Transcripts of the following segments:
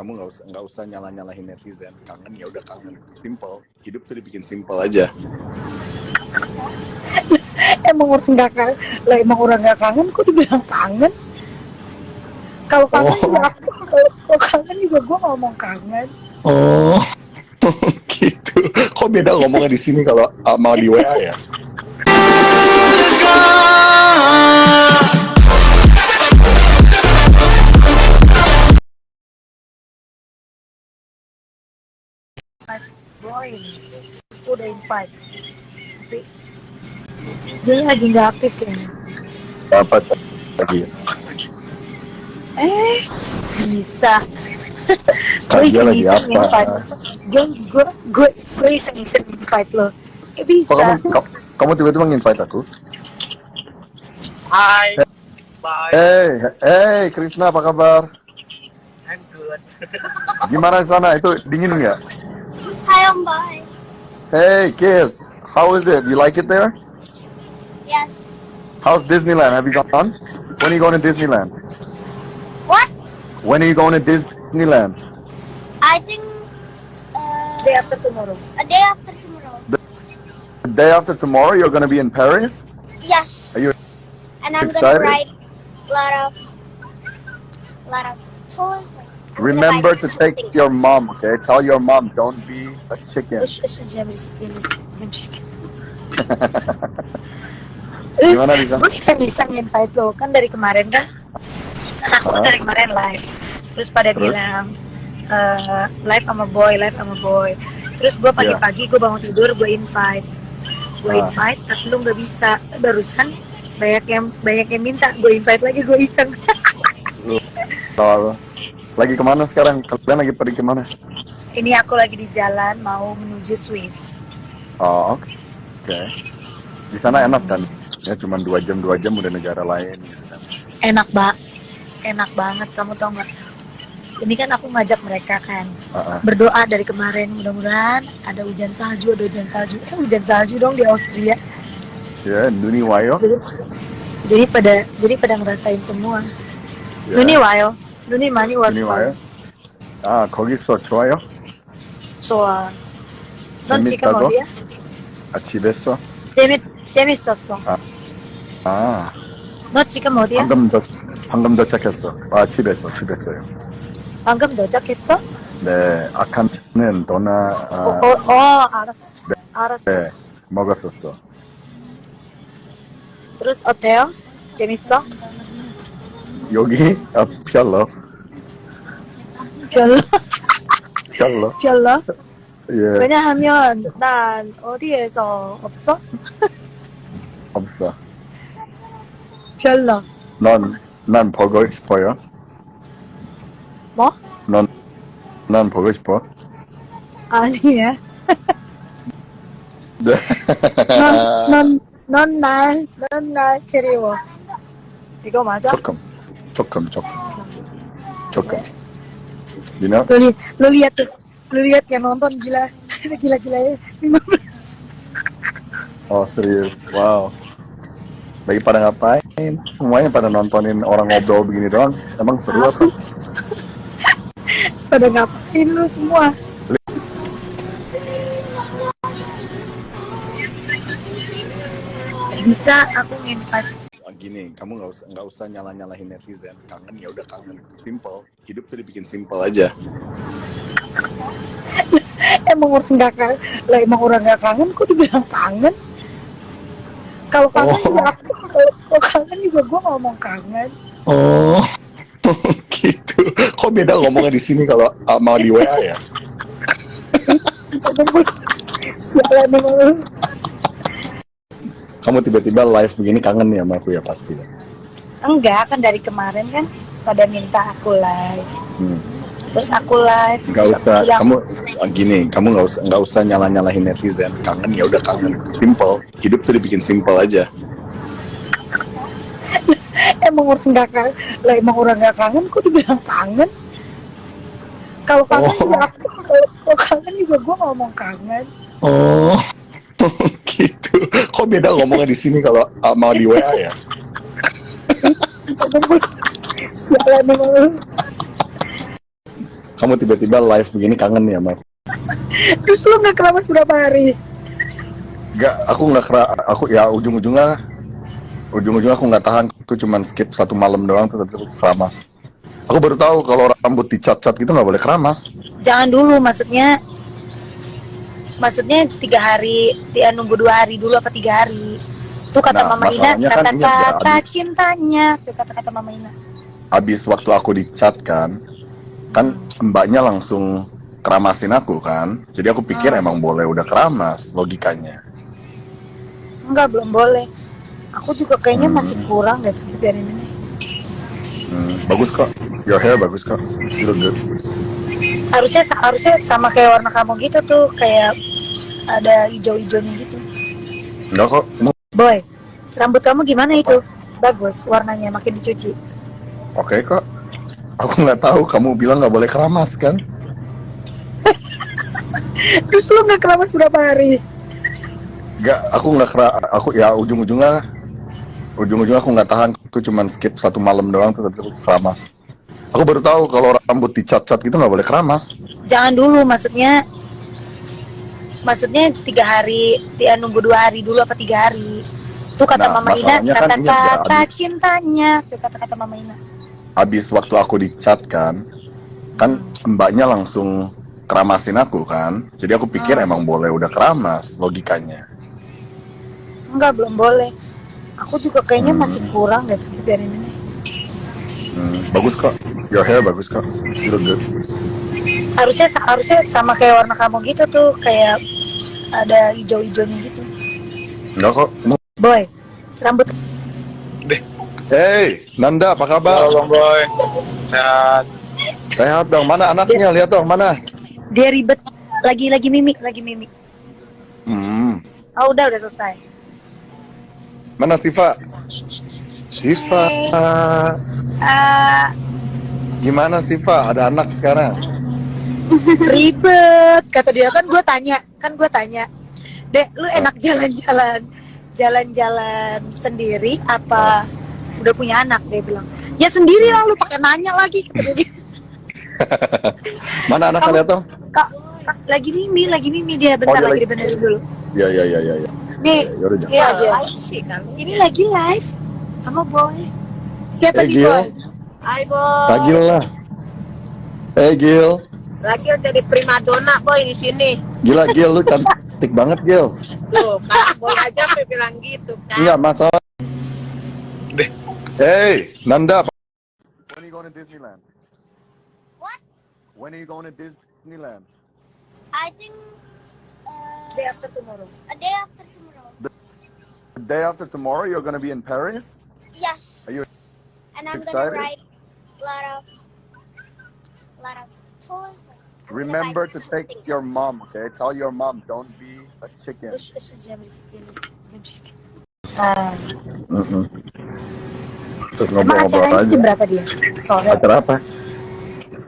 kamu nggak usah nggak usah nyala nyalahin netizen. Kangen ya udah kangen. Simple. Hidup tuh dibikin simple aja. Emang orang nggak kangen lah emang orang nggak kangen kok dibilang kangen? Kalau kangen Oh. juga aku kalau, kalau kangen juga gue ngomong kangen. Oh gitu. Kok beda ngomongnya di sini kalau sama di WA ya boy udah invite. Tapi dia lagi nggak aktif kayaknya. Dapat lagi. Eh bisa. Kan dia lagi iseng apa? invite. gue gue gue gue iseng iseng invite lo. Eh kok bisa. kamu ka- kamu tiba-tiba nginvite aku? Hi. Bye. hey hey Krisna apa kabar? I'm good. gimana di sana? Itu dingin nggak Hi, Om Bye. hey Kiss how is it you like it there Yes. how's Disneyland have you gone when are you going to Disneyland What? when are you going to Disneyland I think uh, day after tomorrow a day after tomorrow. the day after tomorrow you're going to be in Paris Yes. Are you and I'm gonna ride a lot of, a lot of toys. Remember to take your mom, okay? Tell your mom, don't be a chicken. Gimana bisa? Gue iseng-iseng invite lo kan dari kemarin kan. Aku dari kemarin live. Terus pada Terus? bilang eh, live sama boy, live sama boy. Terus gue pagi-pagi gue bangun tidur gue invite, gue Ah. invite tapi lu nggak bisa. Barusan banyak yang banyak yang minta gue invite lagi gue iseng. Soal- Lagi ke mana sekarang? Kalian lagi pergi ke mana? Ini aku lagi di jalan mau menuju Swiss. Oh, oke. Oke. Di sana enak kan? Ya cuma dua jam dua jam udah negara lain. Gitu kan. Enak bak, enak banget kamu tau nggak? Ini kan aku ngajak mereka kan. Ah, ah. berdoa dari kemarin mudah-mudahan ada hujan salju ada hujan salju eh hujan salju dong di Austria Ya, Nuni Wayo. jadi jadi pada jadi pada ngerasain semua Nuni 와요 눈이 많이 Nuni Wayo. 왔어 Ah, 거기서 좋아요? 좋아 넌 지금 재밌다고? 어디야? 아, 집에서? 재밌 재밌었어 아, 너 지금 어디야? 방금 도 방금 도착했어. 아, 집에서, 집에서요. 방금 도착했어? 네, 아까는 도나, 어, 아, 어, 어 알았어 알았어 네, 먹었었어. terus 어때요? 재밌어? 여기? 아, 별로. 별로 별로. 별로 예, 왜냐하면 난 어디에서 없어? 없어. 별로 넌, 난 보고 싶어요. 뭐? 넌, 난 보고 싶어. 아니야 네. 넌넌날 그리워 이거 맞아? 조금, 조금, 조금. 조금. You know? Lu, li- lu lihat tuh lu lihat yang nonton gila gila gila ya Oh, serius. Wow. Lagi pada ngapain? Semuanya pada nontonin orang ngobrol begini doang. Emang seru apa? pada ngapain lu semua bisa aku invite Gini, kamu nggak usah nggak usah nyala nyalahin netizen. Kangen ya udah kangen. Simple. Hidup tuh dibikin simple aja. emang orang nggak kangen lah emang orang nggak kangen kok dibilang kangen kalau kangen Oh. juga aku kalau, kangen juga gue ngomong kangen Oh, gitu. Kok beda ngomongnya di sini kalau sama di WA ya? sialan emang Kamu tiba-tiba live begini kangen ya sama aku ya pasti. ya? enggak kan dari kemarin kan pada minta aku live Hmm. terus aku live Nggak aku usah. bilang, Kamu ah, gini, kamu nggak usah nggak usah nyala nyalahin netizen. Kangen ya udah kangen. Simple. Hidup tuh dibikin simple aja. emang orang nggak kangen lah emang orang nggak kangen kok dibilang kangen kalau kangen Oh. juga aku kalau, kalau kangen juga gue ngomong kangen Oh, gitu. Beda ngomongnya di sini kalau sama di WA ya? sialan kamu tiba-tiba live begini kangen ya, Mak? Terus lu nggak keramas berapa hari? Gak, aku nggak kera, aku ya ujung-ujungnya, ujung-ujungnya aku nggak tahan, aku cuman skip satu malam doang terus aku keramas. Aku baru tahu kalau rambut dicat-cat gitu nggak boleh keramas. Jangan dulu, maksudnya maksudnya tiga hari, ya nunggu dua hari dulu apa tiga hari? Tuh kata Nah, Mama Ina, kan kata-kata ada- cintanya, tuh kata-kata Mama Ina. Habis waktu aku dicat kan, kan mbaknya langsung keramasin aku kan. Jadi aku pikir Ah. emang boleh udah keramas logikanya. Enggak, belum boleh. Aku juga kayaknya Hmm. masih kurang deh, tapi biarin ini. Hmm, bagus kok, your hair bagus kok, you look good. Harusnya harusnya sama kayak warna kamu gitu tuh, kayak ada hijau-hijaunya gitu. Enggak kok, Boy, rambut kamu gimana itu? Bagus, warnanya makin dicuci. oke kok. Aku nggak tahu, kamu bilang nggak boleh keramas kan? Terus lu nggak keramas berapa hari? Gak, aku nggak kera, aku ya ujung-ujungnya, ujung-ujungnya aku nggak tahan, aku cuman skip satu malam doang terus aku keramas. Aku baru tahu kalau rambut dicat-cat gitu nggak boleh keramas. Jangan dulu, maksudnya maksudnya tiga hari, ya nunggu dua hari dulu apa tiga hari? Tuh kata Nah, Mama Ina, kan kata-kata ada- cintanya, tuh kata-kata Mama Ina. Habis waktu aku dicat kan, kan mbaknya langsung keramasin aku kan. Jadi aku pikir Ah. emang boleh udah keramas logikanya. Enggak, belum boleh. Aku juga kayaknya Hmm. masih kurang deh, tapi biarin ini. Hmm, bagus kok, your hair bagus kok, you look good. Harusnya harusnya sama kayak warna kamu gitu tuh, kayak ada hijau-hijaunya gitu. Enggak kok, Boy, rambut Hey, Nanda, apa kabar? Halo Bang Boy. Sehat. Sehat dong. Mana anaknya? Lihat dong, mana? dia ribet lagi lagi mimik, lagi mimik. Hmm, Oh, udah udah selesai. mana Siva? Siva, Ah, gimana Siva? Ada anak sekarang? Ribet kata dia kan gue tanya kan gue tanya dek lu enak jalan-jalan jalan-jalan sendiri apa udah punya anak dia bilang ya sendiri lah lu pakai nanya lagi kata dia. Mana anaknya? Kamu- Lihat dong. kak lagi mimi lagi mimi dia bentar dia lagi lagi- dibenerin dulu Ya, ya, ya, ya, ya. nih Ya jangan. iya dia kan. ini lagi live sama boy siapa Eh, nih Gil. boy Hai Boy. Pagi lah. Eh Gil, Lagi jadi primadona Boy di sini. gila Gil, lu cantik banget Gil. Tuh, kan Boy aja sampai bilang gitu kan. Enggak masalah. Hey, Nanda. When are you going to Disneyland? What? When are you going to Disneyland? I think uh, day after tomorrow a day after tomorrow. The day after tomorrow, you're going to be in Paris? Yes. Are you and I'm excited? gonna ride a lot of, lot of toys. Remember to take your mom, okay? Tell your mom, don't be a chicken. terus ah. Terus ngobrol-ngobrol aja. jam berapa dia soalnya Acara apa?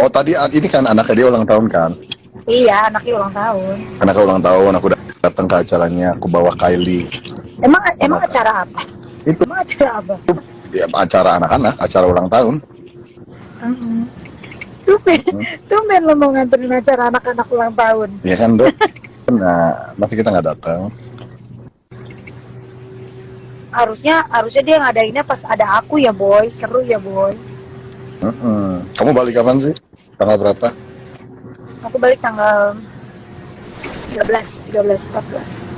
Oh tadi ah, ini kan anaknya dia ulang tahun kan? iya anaknya ulang tahun Anaknya ulang tahun, aku udah datang ke acaranya, aku bawa Kylie. Emang emang acara apa? Itu. Emang acara apa? Ya, acara anak-anak, acara ulang tahun. Mm-mm. Tumben, tumben lo mau nganterin acara anak-anak ulang tahun. Ya kan dok? Nah, nanti kita nggak datang. Harusnya harusnya dia ngadainnya pas ada aku ya boy, seru ya boy. Mm-mm. Kamu balik kapan sih? Tanggal berapa? Aku balik tanggal 13, 13, 14.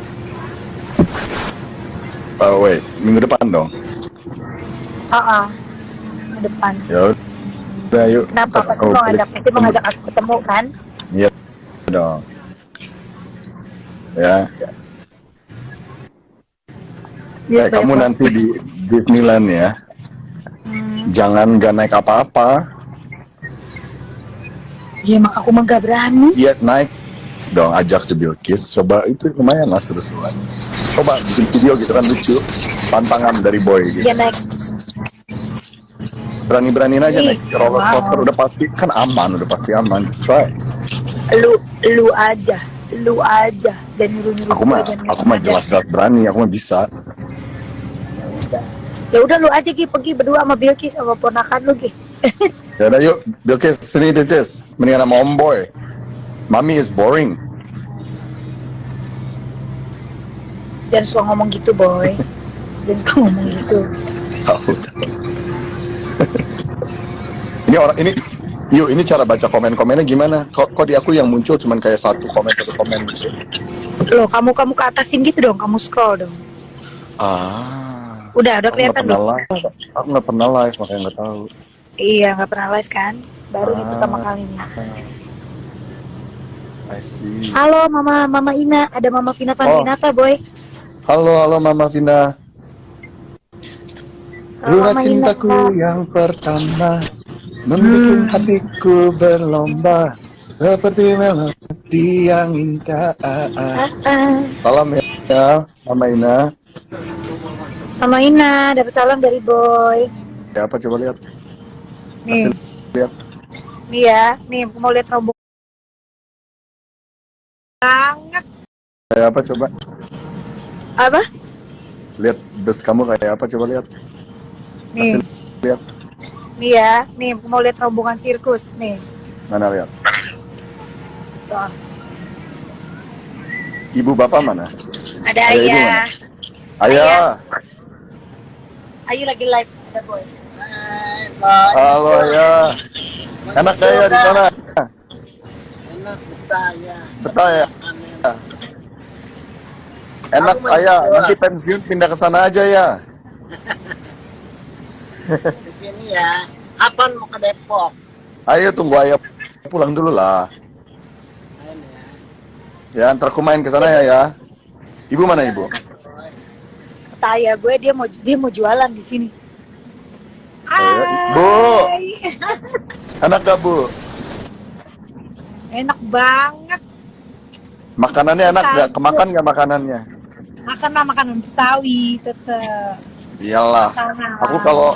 Oh wait, minggu depan dong. Ah, ah. Ke depan. Ya udah, yuk. Kenapa? Pasti mau ngajak, pasti mau ngajak aku ketemu kan? Iya dong. Ya, Biar eh, kamu nanti di Disneyland ya. Hmm. Jangan nggak naik apa-apa. Ya emang aku mah gak berani. Iya naik dong ajak si Bilkis coba itu lumayan lah seru-seruan coba bikin video gitu kan lucu tantangan dari boy gitu Ya naik. Berani-beraniin aja Ih, naik roller wow. coaster udah pasti kan aman udah pasti aman try Lu, lu aja. Lu aja. Dan nyuruh-nyuruh aku gua, mah aku mah ngajak. jelas-jelas berani aku mah bisa Ya udah lu aja Gi pergi berdua sama Bilkis sama ponakan lu Gi. Ya udah yuk, Bilkis sini Bilkis. Mendingan sama Om Boy. Mami is boring. Jangan suka ngomong gitu, boy. Jangan suka ngomong gitu. Tahu. ini orang ini Yuk, ini cara baca komen-komennya gimana? Kok, kok di aku yang muncul cuman kayak satu komen satu komen gitu? Loh, kamu kamu ke atasin gitu dong, kamu scroll dong. Ah, Udah, udah kelihatan belum? live. Aku nggak pernah live makanya nggak tahu. Iya, nggak pernah live kan? Baru nih Ah. pertama kali nih. I see. Halo, Mama, Mama Ina. Ada Mama Vina Oh. Vandinata, boy. Halo, halo Mama Vina. Ina. cintaku yang pertama membuat hatiku berlomba seperti melodi yang indah. Ah, ah. Salam ya, Mama Ina. Mama Ina, dapat salam dari boy. Ya apa coba lihat? Nih, Lihat. nih ya. Nih, mau lihat rombongan. Banget. Kayak apa coba? Apa? Lihat dus kamu kayak apa coba lihat? Nih, Lihat. nih ya. Nih, mau lihat rombongan sirkus. Nih. Mana lihat? Tuh. Ibu bapak mana? Ada Ayah Ayah. Ayah. Ayu lagi live. Ada boy. Halo ya. Enak saya di sana. enak betah Betah ya. Enak ayah. Nanti pensiun pindah ke sana aja ya. di sini ya kapan mau ke Depok Ayo tunggu ayah pulang dulu lah. Ayo ya Ya, ntar aku main ke sana ya ya. Ibu mana ibu? Kata ayah gue dia mau dia mau jualan di sini. Bu. Enak gak bu? Enak banget. Makanannya enak gak? Kemakan gak makanannya? Makan lah makanan Betawi tetep. Iyalah. Aku kalau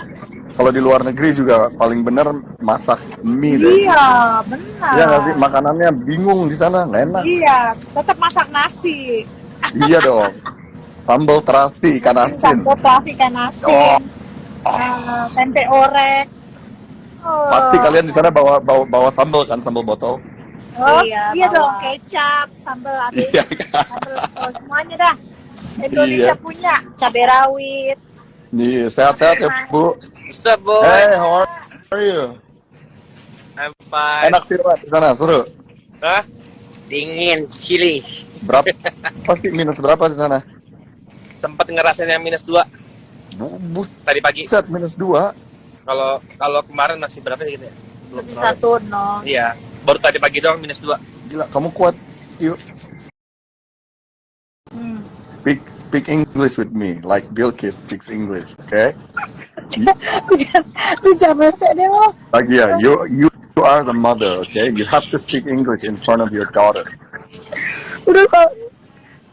kalau di luar negeri juga paling bener masak mie deh. Iya, benar. Iya nggak sih makanannya bingung di sana nggak enak. Iya, tetap masak nasi. iya dong. Sambal terasi ikan asin. Sambal terasi ikan asin. Oh. eh, tempe orek. Oh. Pasti kalian di sana bawa bawa bawa sambal kan sambal botol. Oh, iya, iya bawa. dong, kecap, sambal, ada Iya kan? sambal, oh, semuanya dah. Indonesia Iya. punya. cabai rawit. Iya sehat-sehat ya bu. What's up, boy? Hey how are you? I'm fine. Enak sih Pak, di sana seru. Hah? Dingin, chilly. Berapa? Pasti minus berapa di sana? Sempat ngerasain yang minus 2 Bu, tadi pagi. buset minus dua. Kalau kalau kemarin masih berapa sih gitu ya? Belum Masih satu nol. Iya, baru tadi pagi doang minus 2. Gila kamu kuat. Yuk. Speak speak English with me like Bill Kiss speaks English, okay? Lu jangan, lu jangan mesek deh lo. Like yeah, you you you are the mother, okay? You have to speak English in front of your daughter. Udah kalau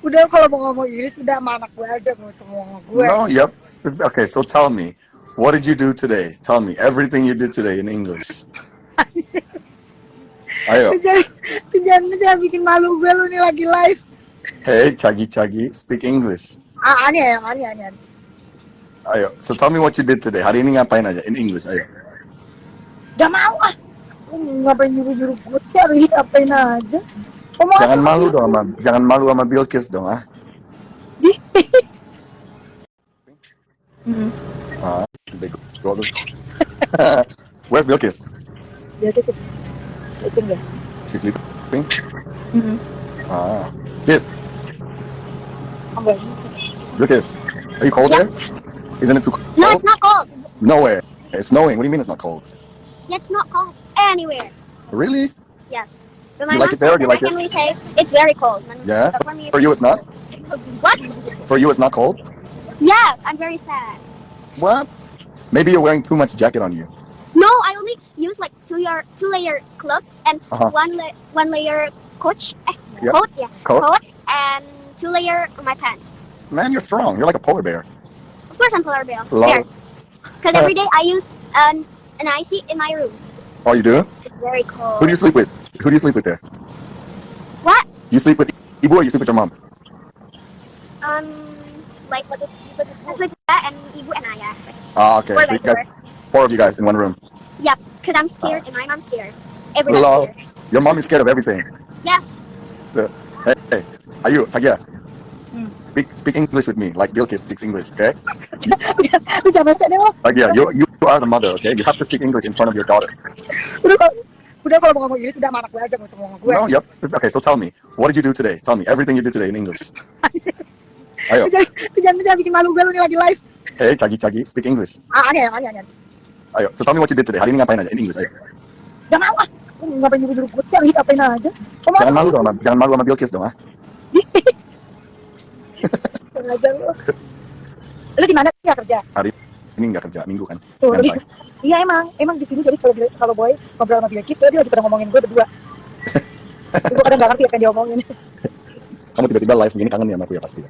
udah kalau mau ngomong Inggris udah sama anak gue aja nggak usah ngomong gue. No, yep. Okay, so tell me, what did you do today? Tell me everything you did today in English. Ayo, Lu jangan, lu jangan, lu jangan bikin malu gue lu nih lagi live. Hey, Chagi Chagi, speak English. Ah, aneh, aneh. aneh. Ayo, so tell me what you did today. Hari ini ngapain aja in English? Ayo. Gak mau ah. Ngapain nyuruh-nyuruh gue sih hari ini ngapain aja. Ngomong Jangan malu dong sama jangan malu sama Bill Kiss dong ah. Hmm. Ah, bego lu. Where's Bill Kiss? Dia tuh sis- sleeping ya. She's sleeping. Hmm. Ah, Kiss, Enggak. Bill Kiss. Are you cold there? Isn't it too cold? No, it's not cold. Nowhere. It's snowing. What do you mean it's not cold? Yeah, It's not cold anywhere. Really? Yes. But You like it there or do you like it? Say it's very cold. Yeah? But for me, For you, it's not. what? For you, it's not cold. Yeah, I'm very sad. What? Maybe you're wearing too much jacket on you. No, I only use like two layer two layer clothes and Uh-huh. one la- one layer coach eh, Yeah. coat yeah Coat? and two layer on my pants. Man, you're strong. You're like a polar bear. Of course, I'm polar bear. Lol. Because every day I use an an icy in my room. Oh, you do? It's very cold. Who do you sleep with? Who do you sleep with there? What? You sleep with Ibu or you sleep with your mom? Um, like I sleep with that and Ibu and Aya. Ah, okay. Four So you guys, four of you guys in one room. Yep. Because I'm scared and my mom's scared. Everyone's scared. Your mom is scared of everything. Yes. Hey, hey, ayo, Sagia. Hmm. Speak, speak English with me, like Bill Gates speaks English, okay? lo Sagia, you, you are the mother, okay? You have to speak English in front of your daughter. udah kalau mau ngomong Inggris udah anak gue aja nggak usah ngomong gue No, yep. Okay, so tell me, what did you do today? Tell me everything you did today in English. Ayo, jangan, jangan, bikin malu gue lu nih lagi live hey, Cagi Cagi, speak English. ah aneh aneh Ayo, so tell me what you did today. Hari ini ngapain aja in English? Ayo. jangan mau ah ngapain nyuruh nyuruh gue sih lagi apain aja Jangan malu dong, jangan malu sama Bill dong, ah. Aja lu lu di mana nggak kerja Ini nggak kerja, minggu kan? tuh iya emang emang di sini jadi kalau kalau boy ngobrol sama Bilkis dia lagi pada ngomongin gue berdua gue kadang nggak ngerti apa yang dia omongin Kamu tiba-tiba live begini kangen ya sama aku ya pasti.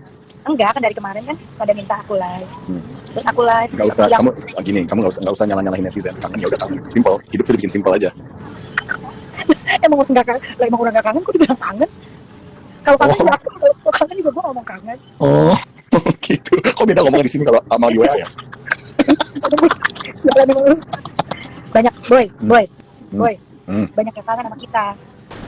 enggak kan dari kemarin kan pada minta aku live Hmm. terus aku live Gak usah, bilang kamu ah, gini, kamu gak usah nggak usah nyalah nyalahin netizen. Kangen ya udah kangen. Simple, hidup tuh dibikin simple aja. emang orang nggak kangen lah emang orang nggak kangen kok dibilang kangen kalau kangen Oh. aku kalau kangen juga gue ngomong kangen Oh, gitu. Kok beda ngomongnya di sini kalau sama di WA ya? Sialan emang lu. banyak boy boy Hmm. boy Hmm. banyak yang kangen sama kita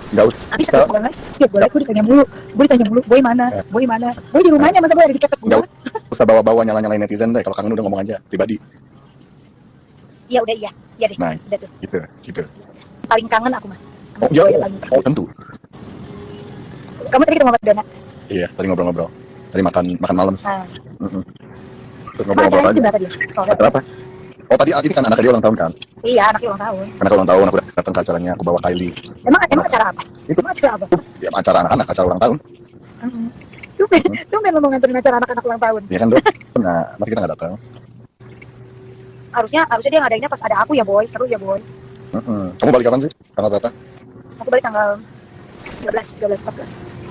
Nggak usah. tapi setiap gue live setiap gue live gue ditanya mulu gue ditanya mulu boy mana Ya. boy mana boy di rumahnya masa boy ada di ketek gue usah bawa-bawa nyala-nyalain netizen deh. Kalau kangen udah ngomong aja pribadi. iya udah iya iya deh Nah, udah tuh gitu, gitu. paling kangen aku mah sama Oh iya, paling oh kangen tentu. Kamu tadi ketemu sama Dona Iya, tadi ngobrol-ngobrol. Tadi makan makan malam. nah Mm-mm. Terus emang ngobrol-ngobrol aja. berapa dia soalnya? Oh tadi ini kan anak dia ulang tahun kan? iya anaknya ulang tahun Karena kalau ulang tahun aku datang ke acaranya, aku bawa Kylie. emang emang acara apa Itu. emang acara apa Ya acara anak-anak, acara ulang tahun. Mm-mm. Tumben, tumben lo mau nganterin acara anak-anak ulang tahun. Ya kan dok? Nah, nanti kita nggak datang. Harusnya harusnya dia ngadainnya pas ada aku ya boy, seru ya boy. Mm-mm. Kamu balik kapan sih? Tanggal berapa? Aku balik tanggal 13, 12, 14.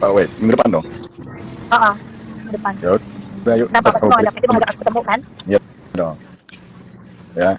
Oh, wait, minggu depan dong. Ah, ke depan. Udah, yuk. Kenapa pasti Kamu mau ngajak, pasti mau ngajak aku ketemu kan? dong. Ya,